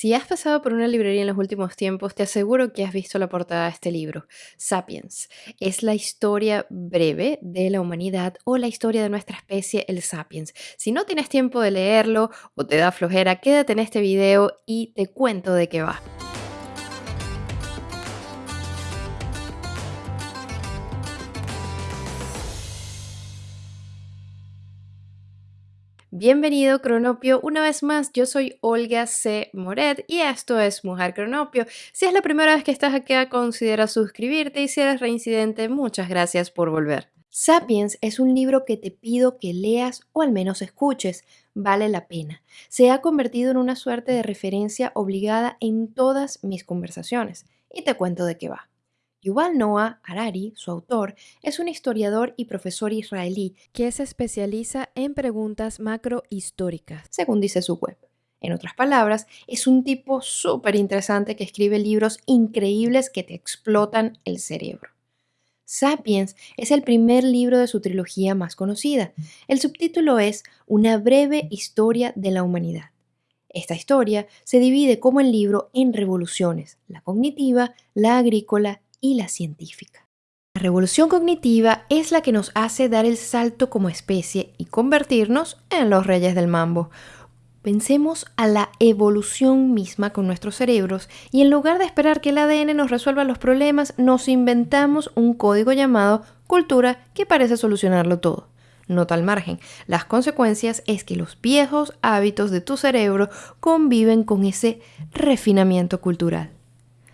Si has pasado por una librería en los últimos tiempos, te aseguro que has visto la portada de este libro, Sapiens. Es la historia breve de la humanidad o la historia de nuestra especie, el Sapiens. Si no tienes tiempo de leerlo o te da flojera, quédate en este video y te cuento de qué va. Bienvenido Cronopio, una vez más yo soy Olga C. Moret y esto es Mujer Cronopio. Si es la primera vez que estás aquí, considera suscribirte y si eres reincidente, muchas gracias por volver. Sapiens es un libro que te pido que leas o al menos escuches, vale la pena. Se ha convertido en una suerte de referencia obligada en todas mis conversaciones y te cuento de qué va. Yuval Noah Harari, su autor, es un historiador y profesor israelí que se especializa en preguntas macrohistóricas, según dice su web. En otras palabras, es un tipo súper interesante que escribe libros increíbles que te explotan el cerebro. Sapiens es el primer libro de su trilogía más conocida. El subtítulo es Una breve historia de la humanidad. Esta historia se divide como el libro en revoluciones, la cognitiva, la agrícola y la científica. La revolución cognitiva es la que nos hace dar el salto como especie y convertirnos en los reyes del mambo. Pensemos a la evolución misma con nuestros cerebros y en lugar de esperar que el ADN nos resuelva los problemas, nos inventamos un código llamado cultura que parece solucionarlo todo. Nota al margen, las consecuencias es que los viejos hábitos de tu cerebro conviven con ese refinamiento cultural.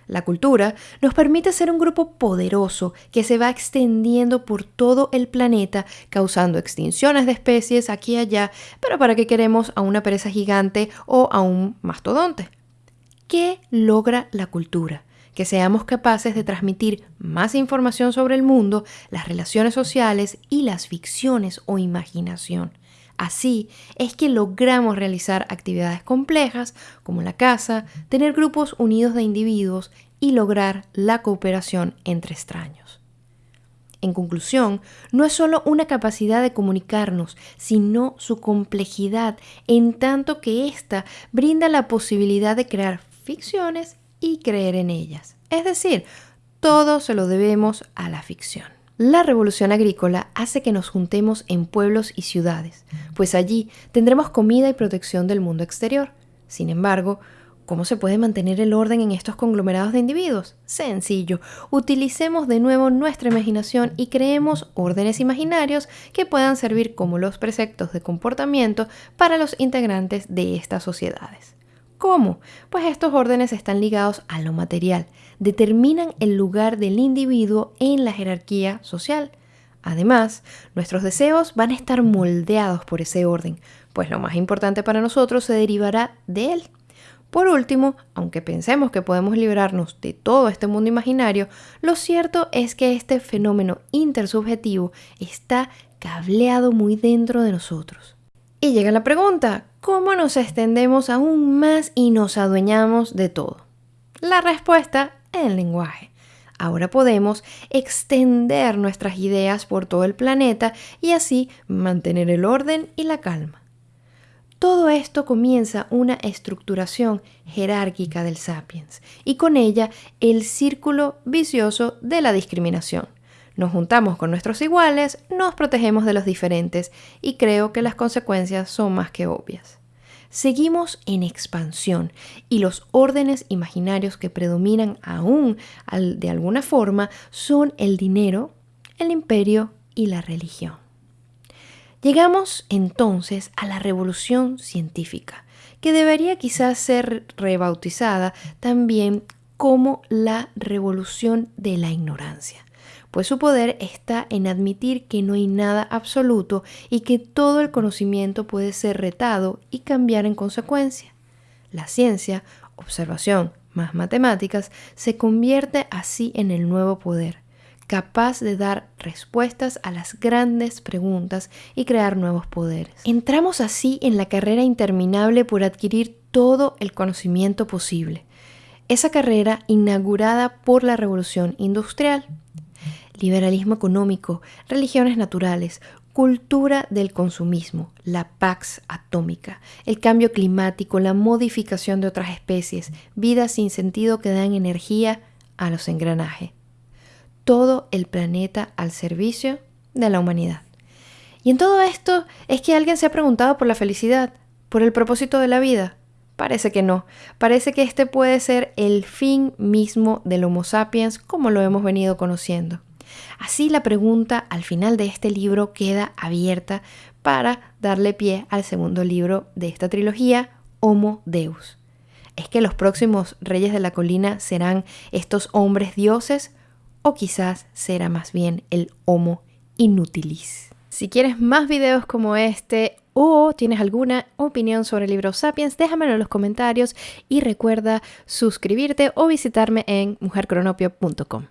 La cultura nos permite ser un grupo poderoso que se va extendiendo por todo el planeta, causando extinciones de especies aquí y allá, pero ¿para qué queremos a una pereza gigante o a un mastodonte? ¿Qué logra la cultura? Que seamos capaces de transmitir más información sobre el mundo, las relaciones sociales y las ficciones o imaginación. Así es que logramos realizar actividades complejas como la casa, tener grupos unidos de individuos y lograr la cooperación entre extraños. En conclusión, no es solo una capacidad de comunicarnos, sino su complejidad, en tanto que ésta brinda la posibilidad de crear ficciones y creer en ellas. Es decir, todo se lo debemos a la ficción. La revolución agrícola hace que nos juntemos en pueblos y ciudades, pues allí tendremos comida y protección del mundo exterior. Sin embargo, ¿cómo se puede mantener el orden en estos conglomerados de individuos? Sencillo, utilicemos de nuevo nuestra imaginación y creemos órdenes imaginarios que puedan servir como los preceptos de comportamiento para los integrantes de estas sociedades. ¿Cómo? Pues estos órdenes están ligados a lo material, determinan el lugar del individuo en la jerarquía social. Además, nuestros deseos van a estar moldeados por ese orden, pues lo más importante para nosotros se derivará de él. Por último, aunque pensemos que podemos librarnos de todo este mundo imaginario, lo cierto es que este fenómeno intersubjetivo está cableado muy dentro de nosotros. Y llega la pregunta, ¿cómo nos extendemos aún más y nos adueñamos de todo? La respuesta, el lenguaje. Ahora podemos extender nuestras ideas por todo el planeta y así mantener el orden y la calma. Todo esto comienza una estructuración jerárquica del sapiens y con ella el círculo vicioso de la discriminación. Nos juntamos con nuestros iguales, nos protegemos de los diferentes y creo que las consecuencias son más que obvias. Seguimos en expansión y los órdenes imaginarios que predominan aún de alguna forma son el dinero, el imperio y la religión. Llegamos entonces a la revolución científica, que debería quizás ser rebautizada también como la revolución de la ignorancia pues su poder está en admitir que no hay nada absoluto y que todo el conocimiento puede ser retado y cambiar en consecuencia. La ciencia, observación más matemáticas, se convierte así en el nuevo poder, capaz de dar respuestas a las grandes preguntas y crear nuevos poderes. Entramos así en la carrera interminable por adquirir todo el conocimiento posible. Esa carrera inaugurada por la revolución industrial liberalismo económico, religiones naturales, cultura del consumismo, la pax atómica, el cambio climático, la modificación de otras especies, vidas sin sentido que dan energía a los engranajes. Todo el planeta al servicio de la humanidad. Y en todo esto es que alguien se ha preguntado por la felicidad, por el propósito de la vida. Parece que no. Parece que este puede ser el fin mismo del Homo sapiens como lo hemos venido conociendo. Así la pregunta al final de este libro queda abierta para darle pie al segundo libro de esta trilogía, Homo Deus. ¿Es que los próximos reyes de la colina serán estos hombres dioses o quizás será más bien el Homo Inutilis? Si quieres más videos como este o tienes alguna opinión sobre el libro Sapiens, déjamelo en los comentarios y recuerda suscribirte o visitarme en mujercronopio.com.